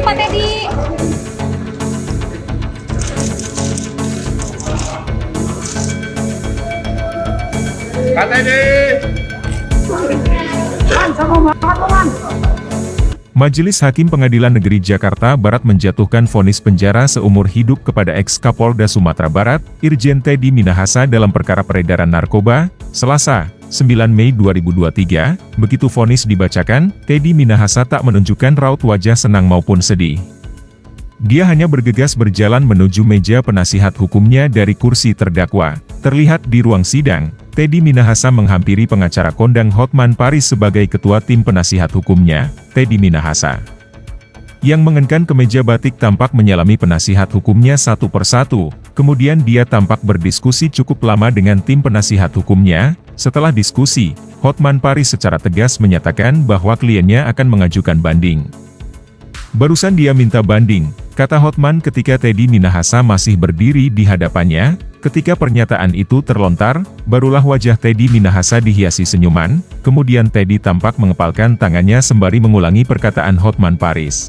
dulu Pak Teddy. Pak Teddy. Majelis Hakim Pengadilan Negeri Jakarta Barat menjatuhkan vonis penjara seumur hidup kepada ex-Kapolda Sumatera Barat, Irjen Teddy Minahasa dalam perkara peredaran narkoba, Selasa, 9 Mei 2023, begitu vonis dibacakan, Teddy Minahasa tak menunjukkan raut wajah senang maupun sedih. Dia hanya bergegas berjalan menuju meja penasihat hukumnya dari kursi terdakwa. Terlihat di ruang sidang, Teddy Minahasa menghampiri pengacara kondang Hotman Paris sebagai ketua tim penasihat hukumnya, Teddy Minahasa. Yang mengenakan kemeja batik tampak menyalami penasihat hukumnya satu persatu, kemudian dia tampak berdiskusi cukup lama dengan tim penasihat hukumnya, setelah diskusi, Hotman Paris secara tegas menyatakan bahwa kliennya akan mengajukan banding. Barusan dia minta banding, kata Hotman ketika Teddy Minahasa masih berdiri di hadapannya, Ketika pernyataan itu terlontar, barulah wajah Teddy Minahasa dihiasi senyuman, kemudian Teddy tampak mengepalkan tangannya sembari mengulangi perkataan Hotman Paris.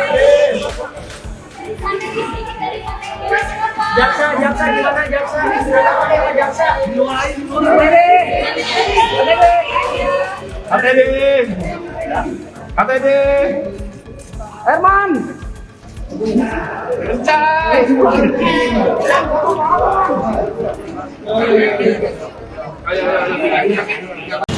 jaksa jaksa? Di mana jaksa? Jaksa di ATD ATD Herman. Kencang Ayo, ayo, ayo.